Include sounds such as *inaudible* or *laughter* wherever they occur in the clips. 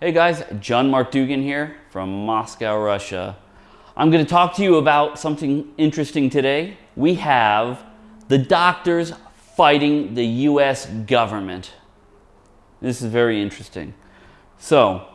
Hey guys, John Mark Dougan here from Moscow, Russia. I'm going to talk to you about something interesting today. We have the doctors fighting the US government. This is very interesting. So,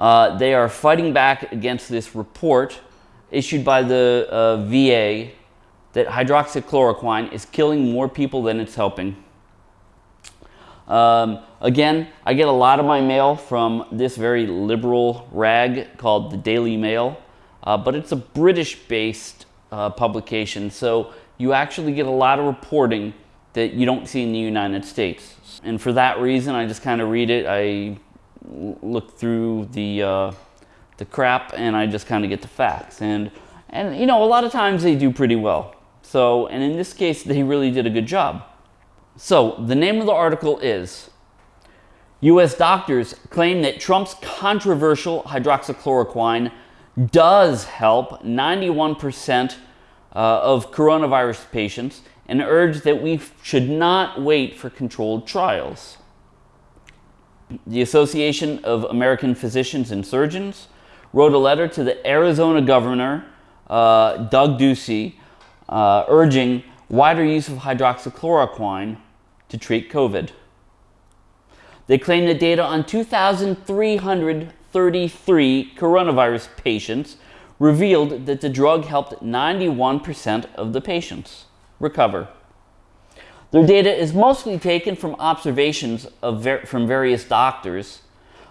uh, they are fighting back against this report issued by the uh, VA that hydroxychloroquine is killing more people than it's helping. Um, again, I get a lot of my mail from this very liberal rag called the Daily Mail, uh, but it's a British-based uh, publication, so you actually get a lot of reporting that you don't see in the United States. And for that reason, I just kind of read it. I look through the uh, the crap, and I just kind of get the facts. And and you know, a lot of times they do pretty well. So, and in this case, they really did a good job. So the name of the article is U.S. doctors claim that Trump's controversial hydroxychloroquine does help 91% uh, of coronavirus patients and urge that we should not wait for controlled trials. The Association of American Physicians and Surgeons wrote a letter to the Arizona governor, uh, Doug Ducey, uh, urging wider use of hydroxychloroquine to treat COVID. They claim the data on 2,333 coronavirus patients revealed that the drug helped 91% of the patients recover. Their data is mostly taken from observations ver from various doctors,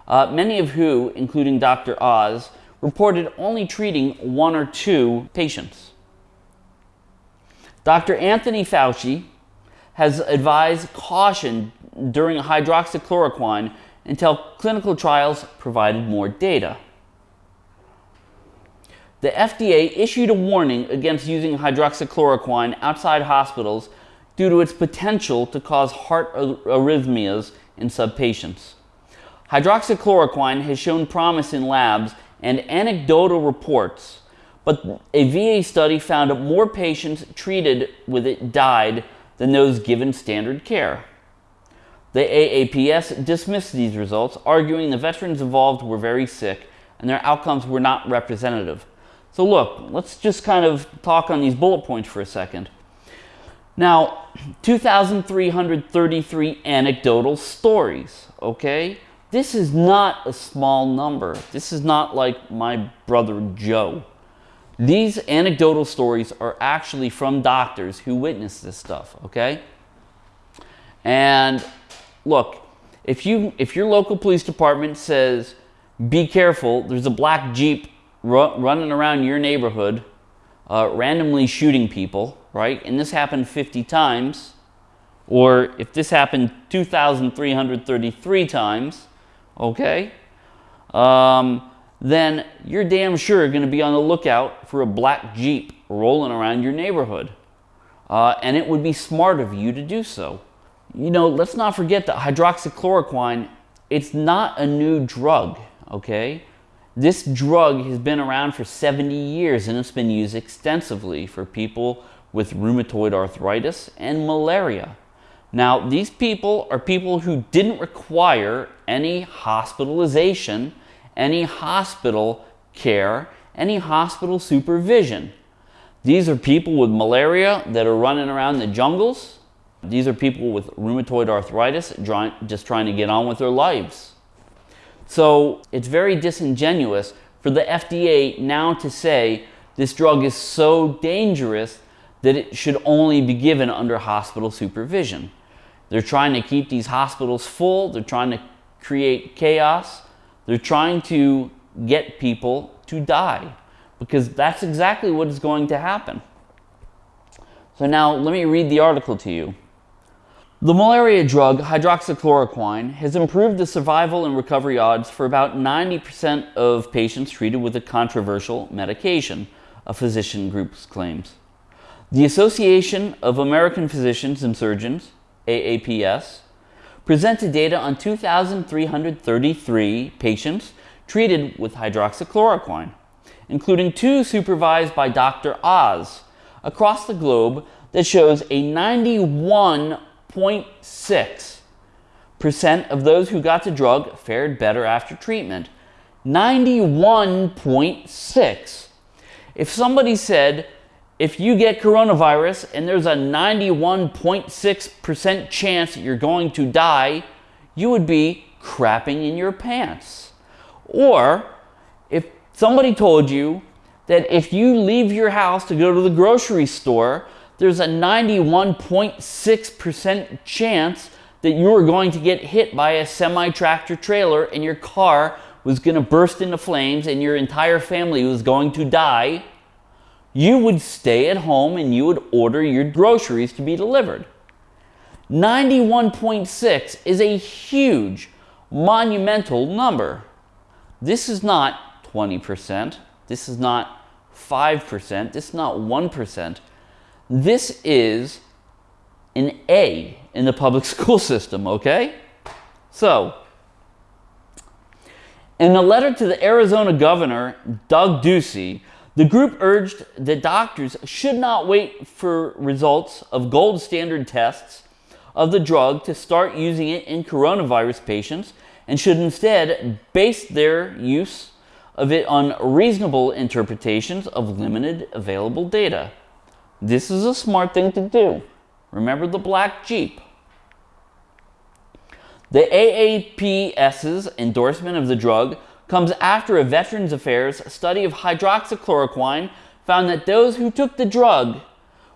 uh, many of who, including Dr. Oz, reported only treating one or two patients. Dr. Anthony Fauci has advised caution during hydroxychloroquine until clinical trials provided more data. The FDA issued a warning against using hydroxychloroquine outside hospitals due to its potential to cause heart arrhythmias in subpatients. Hydroxychloroquine has shown promise in labs and anecdotal reports, but a VA study found more patients treated with it died than those given standard care. The AAPS dismissed these results, arguing the veterans involved were very sick and their outcomes were not representative. So look, let's just kind of talk on these bullet points for a second. Now, 2,333 anecdotal stories, okay? This is not a small number. This is not like my brother Joe. These anecdotal stories are actually from doctors who witnessed this stuff, okay? And look, if you if your local police department says, be careful, there's a black Jeep ru running around your neighborhood, uh, randomly shooting people, right? And this happened 50 times, or if this happened 2,333 times, okay? Um, then you're damn sure going to be on the lookout for a black Jeep rolling around your neighborhood. Uh, and it would be smart of you to do so. You know, let's not forget that hydroxychloroquine, it's not a new drug, okay? This drug has been around for 70 years and it's been used extensively for people with rheumatoid arthritis and malaria. Now, these people are people who didn't require any hospitalization any hospital care, any hospital supervision. These are people with malaria that are running around the jungles. These are people with rheumatoid arthritis just trying to get on with their lives. So it's very disingenuous for the FDA now to say this drug is so dangerous that it should only be given under hospital supervision. They're trying to keep these hospitals full. They're trying to create chaos. They're trying to get people to die because that's exactly what is going to happen. So now let me read the article to you. The malaria drug hydroxychloroquine has improved the survival and recovery odds for about 90% of patients treated with a controversial medication, a physician group claims. The Association of American Physicians and Surgeons, AAPS, presented data on 2,333 patients treated with hydroxychloroquine, including two supervised by Dr. Oz across the globe that shows a 91.6% of those who got the drug fared better after treatment. 91.6. If somebody said, if you get coronavirus and there's a 91.6% chance you're going to die, you would be crapping in your pants. Or if somebody told you that if you leave your house to go to the grocery store, there's a 91.6% chance that you are going to get hit by a semi tractor trailer and your car was going to burst into flames and your entire family was going to die, you would stay at home and you would order your groceries to be delivered. 91.6 is a huge, monumental number. This is not 20%. This is not 5%. This is not 1%. This is an A in the public *laughs* school system, okay? So, in a letter to the Arizona governor, Doug Ducey, the group urged that doctors should not wait for results of gold standard tests of the drug to start using it in coronavirus patients and should instead base their use of it on reasonable interpretations of limited available data. This is a smart thing to do. Remember the black Jeep. The AAPS's endorsement of the drug comes after a Veterans Affairs study of hydroxychloroquine found that those who took the drug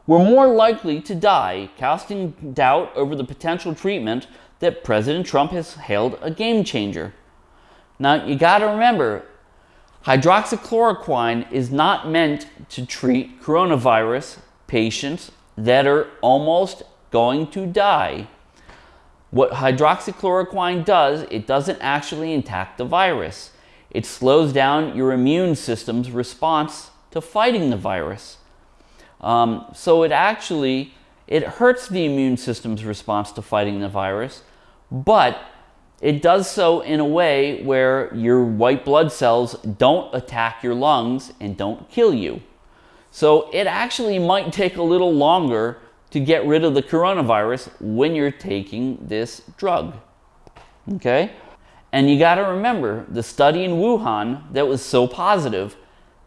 were more likely to die, casting doubt over the potential treatment that President Trump has hailed a game changer. Now, you got to remember, hydroxychloroquine is not meant to treat coronavirus patients that are almost going to die. What hydroxychloroquine does, it doesn't actually attack the virus. It slows down your immune system's response to fighting the virus. Um, so it actually, it hurts the immune system's response to fighting the virus, but it does so in a way where your white blood cells don't attack your lungs and don't kill you. So it actually might take a little longer to get rid of the coronavirus when you're taking this drug. Okay? And you got to remember the study in Wuhan that was so positive,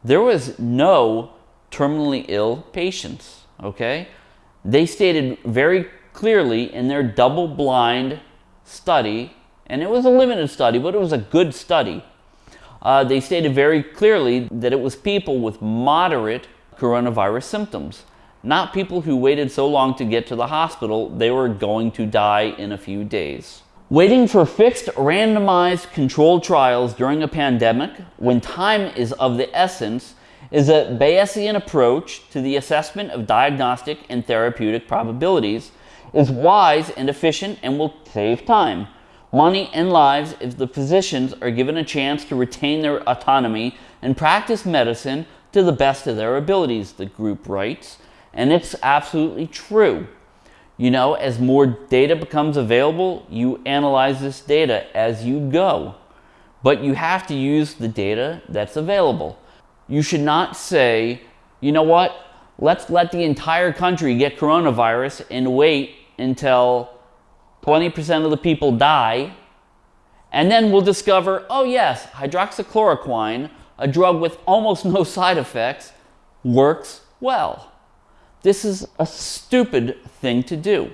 there was no terminally ill patients. Okay? They stated very clearly in their double blind study, and it was a limited study, but it was a good study. Uh, they stated very clearly that it was people with moderate coronavirus symptoms not people who waited so long to get to the hospital they were going to die in a few days. Waiting for fixed randomized controlled trials during a pandemic when time is of the essence is a Bayesian approach to the assessment of diagnostic and therapeutic probabilities is wise and efficient and will save time, money, and lives if the physicians are given a chance to retain their autonomy and practice medicine to the best of their abilities, the group writes. And it's absolutely true. You know, as more data becomes available, you analyze this data as you go. But you have to use the data that's available. You should not say, you know what, let's let the entire country get coronavirus and wait until 20% of the people die. And then we'll discover, oh yes, hydroxychloroquine, a drug with almost no side effects, works well. This is a stupid thing to do.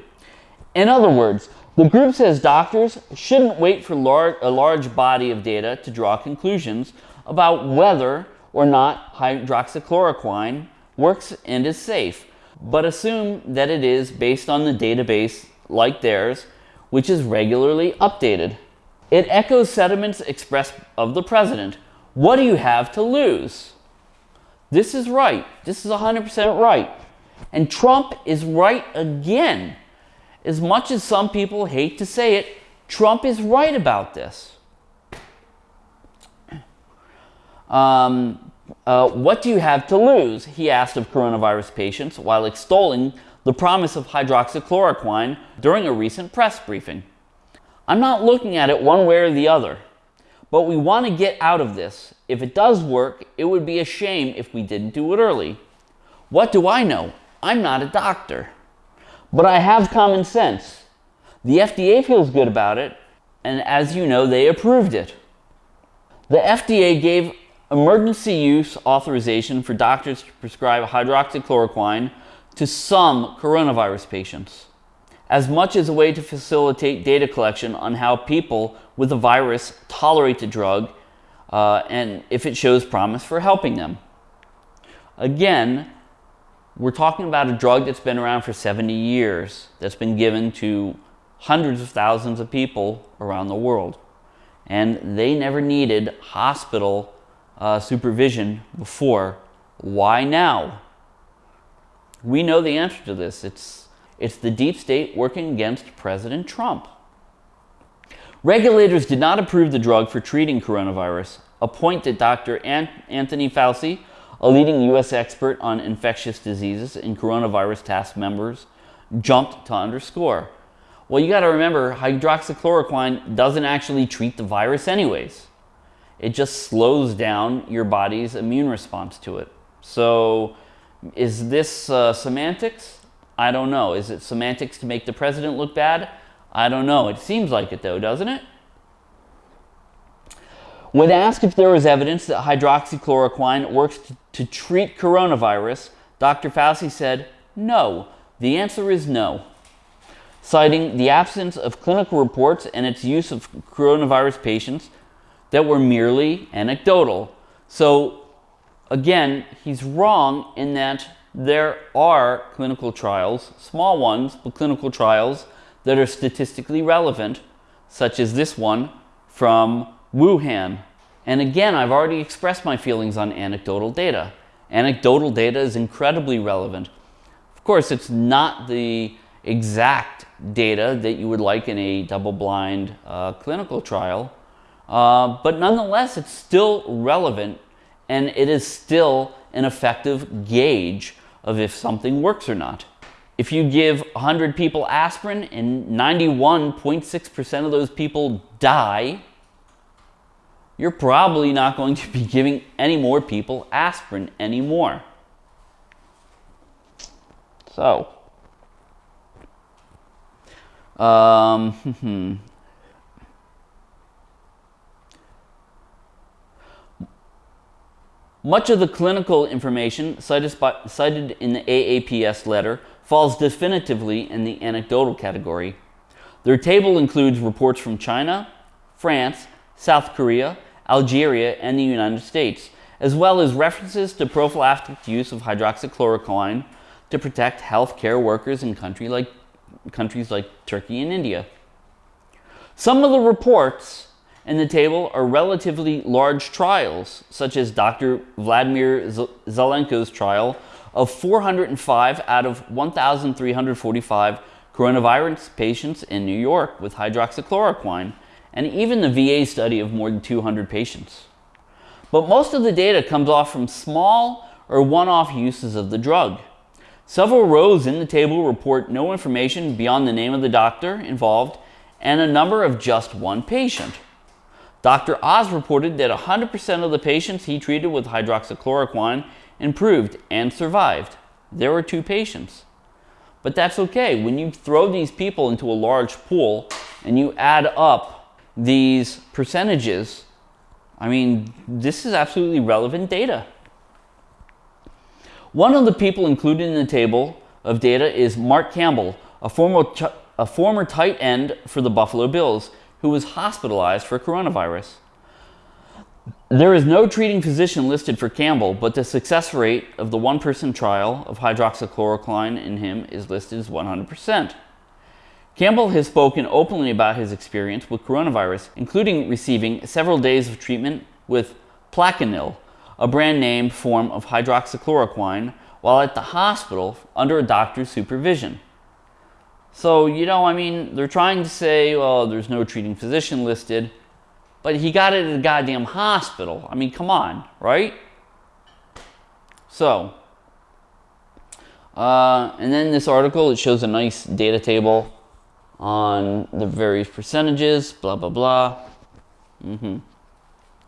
In other words, the group says doctors shouldn't wait for a large body of data to draw conclusions about whether or not hydroxychloroquine works and is safe, but assume that it is based on the database like theirs, which is regularly updated. It echoes sentiments expressed of the president. What do you have to lose? This is right. This is 100% right. And Trump is right again. As much as some people hate to say it, Trump is right about this. Um, uh, what do you have to lose? He asked of coronavirus patients while extolling the promise of hydroxychloroquine during a recent press briefing. I'm not looking at it one way or the other, but we want to get out of this. If it does work, it would be a shame if we didn't do it early. What do I know? I'm not a doctor, but I have common sense. The FDA feels good about it, and as you know, they approved it. The FDA gave emergency use authorization for doctors to prescribe hydroxychloroquine to some coronavirus patients, as much as a way to facilitate data collection on how people with the virus tolerate the drug uh, and if it shows promise for helping them. Again, we're talking about a drug that's been around for 70 years, that's been given to hundreds of thousands of people around the world. And they never needed hospital uh, supervision before. Why now? We know the answer to this. It's, it's the deep state working against President Trump. Regulators did not approve the drug for treating coronavirus, a point that Dr. Anthony Fauci, a leading U.S. expert on infectious diseases and coronavirus task members, jumped to underscore. Well, you got to remember, hydroxychloroquine doesn't actually treat the virus anyways. It just slows down your body's immune response to it. So, is this uh, semantics? I don't know. Is it semantics to make the president look bad? I don't know. It seems like it though, doesn't it? When asked if there was evidence that hydroxychloroquine works to, to treat coronavirus, Dr. Fauci said, no. The answer is no citing the absence of clinical reports and its use of coronavirus patients that were merely anecdotal. So, again, he's wrong in that there are clinical trials, small ones, but clinical trials that are statistically relevant, such as this one from Wuhan. And again, I've already expressed my feelings on anecdotal data. Anecdotal data is incredibly relevant. Of course, it's not the exact data that you would like in a double-blind uh, clinical trial, uh, but nonetheless, it's still relevant and it is still an effective gauge of if something works or not. If you give 100 people aspirin and 91.6% of those people die, you're probably not going to be giving any more people aspirin anymore. So, um. *laughs* Much of the clinical information cited, cited in the AAPS letter falls definitively in the anecdotal category. Their table includes reports from China, France, South Korea, Algeria, and the United States, as well as references to prophylactic use of hydroxychloroquine to protect healthcare workers in country like countries like Turkey and India. Some of the reports in the table are relatively large trials, such as Dr. Vladimir Zelenko's trial of 405 out of 1,345 coronavirus patients in New York with hydroxychloroquine, and even the VA study of more than 200 patients. But most of the data comes off from small or one-off uses of the drug. Several rows in the table report no information beyond the name of the doctor involved and a number of just one patient. Dr. Oz reported that 100% of the patients he treated with hydroxychloroquine improved and survived. There were two patients. But that's okay. When you throw these people into a large pool and you add up these percentages, I mean, this is absolutely relevant data. One of the people included in the table of data is Mark Campbell, a former, a former tight end for the Buffalo Bills, who was hospitalized for coronavirus. There is no treating physician listed for Campbell, but the success rate of the one-person trial of hydroxychloroquine in him is listed as 100%. Campbell has spoken openly about his experience with coronavirus, including receiving several days of treatment with Plaquenil, a brand name form of hydroxychloroquine while at the hospital under a doctor's supervision. So, you know, I mean, they're trying to say, well, there's no treating physician listed, but he got it at a goddamn hospital. I mean, come on, right? So, uh, and then this article, it shows a nice data table on the various percentages, blah, blah, blah. Mm-hmm.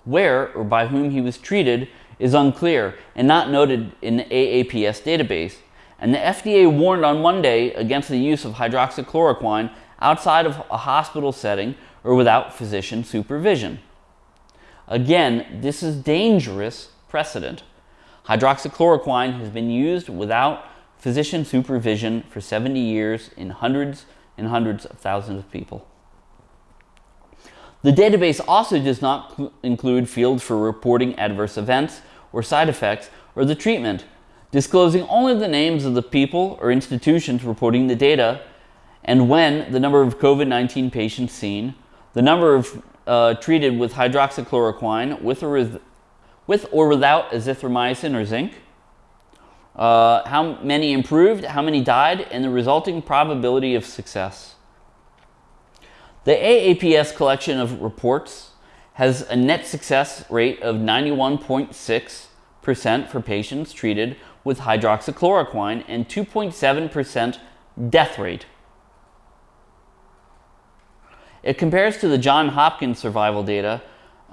Where or by whom he was treated is unclear and not noted in the AAPS database. And the FDA warned on Monday against the use of hydroxychloroquine outside of a hospital setting or without physician supervision. Again, this is dangerous precedent. Hydroxychloroquine has been used without physician supervision for 70 years in hundreds and hundreds of thousands of people. The database also does not include fields for reporting adverse events or side effects or the treatment, disclosing only the names of the people or institutions reporting the data and when the number of COVID-19 patients seen, the number of uh, treated with hydroxychloroquine with or, with, with or without azithromycin or zinc, uh, how many improved, how many died, and the resulting probability of success. The AAPS collection of reports has a net success rate of 91.6% for patients treated with hydroxychloroquine and 2.7% death rate. It compares to the John Hopkins survival data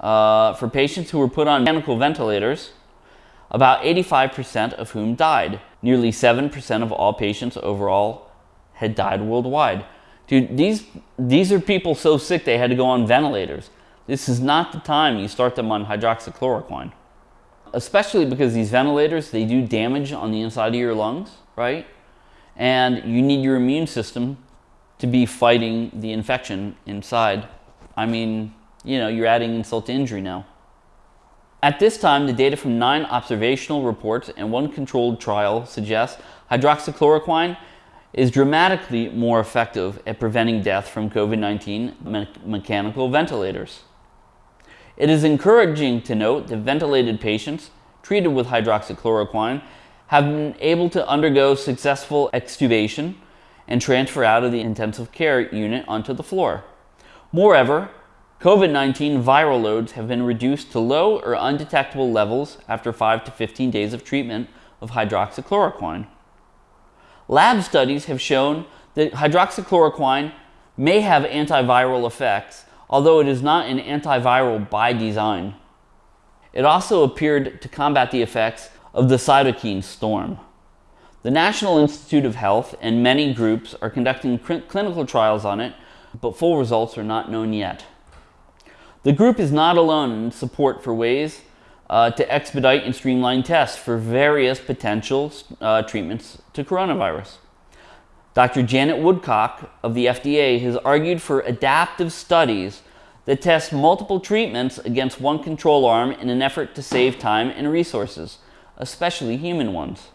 uh, for patients who were put on mechanical ventilators, about 85% of whom died. Nearly 7% of all patients overall had died worldwide. Dude, these, these are people so sick they had to go on ventilators. This is not the time you start them on hydroxychloroquine. Especially because these ventilators, they do damage on the inside of your lungs, right? And you need your immune system to be fighting the infection inside. I mean, you know, you're adding insult to injury now. At this time, the data from nine observational reports and one controlled trial suggests hydroxychloroquine is dramatically more effective at preventing death from COVID-19 me mechanical ventilators. It is encouraging to note that ventilated patients treated with hydroxychloroquine have been able to undergo successful extubation and transfer out of the intensive care unit onto the floor. Moreover, COVID-19 viral loads have been reduced to low or undetectable levels after 5 to 15 days of treatment of hydroxychloroquine. Lab studies have shown that hydroxychloroquine may have antiviral effects, although it is not an antiviral by design. It also appeared to combat the effects of the cytokine storm. The National Institute of Health and many groups are conducting clinical trials on it, but full results are not known yet. The group is not alone in support for ways uh, to expedite and streamline tests for various potential uh, treatments to coronavirus. Dr. Janet Woodcock of the FDA has argued for adaptive studies that test multiple treatments against one control arm in an effort to save time and resources, especially human ones.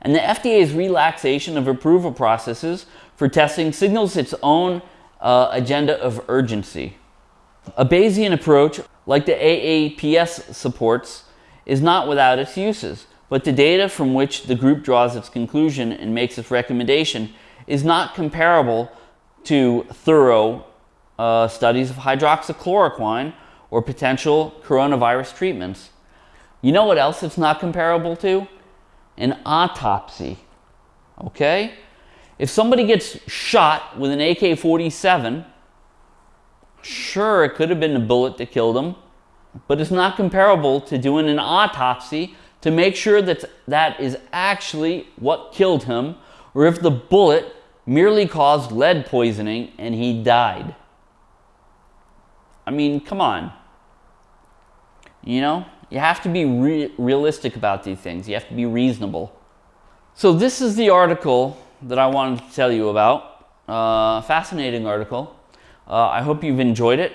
And the FDA's relaxation of approval processes for testing signals its own uh, agenda of urgency. A Bayesian approach, like the AAPS supports, is not without its uses, but the data from which the group draws its conclusion and makes its recommendation is not comparable to thorough uh, studies of hydroxychloroquine or potential coronavirus treatments. You know what else it's not comparable to? An autopsy. Okay? If somebody gets shot with an AK-47, Sure, it could have been a bullet that killed him, but it's not comparable to doing an autopsy to make sure that that is actually what killed him, or if the bullet merely caused lead poisoning and he died. I mean, come on. You know, you have to be re realistic about these things. You have to be reasonable. So this is the article that I wanted to tell you about. Uh, fascinating article. Uh, I hope you've enjoyed it.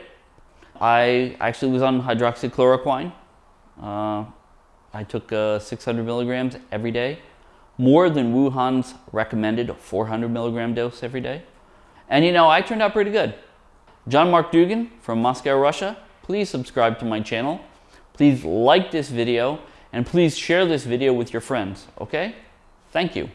I actually was on hydroxychloroquine. Uh, I took uh, 600 milligrams every day, more than Wuhan's recommended 400 milligram dose every day. And you know, I turned out pretty good. John Mark Dougan from Moscow, Russia. Please subscribe to my channel. Please like this video and please share this video with your friends, okay? Thank you.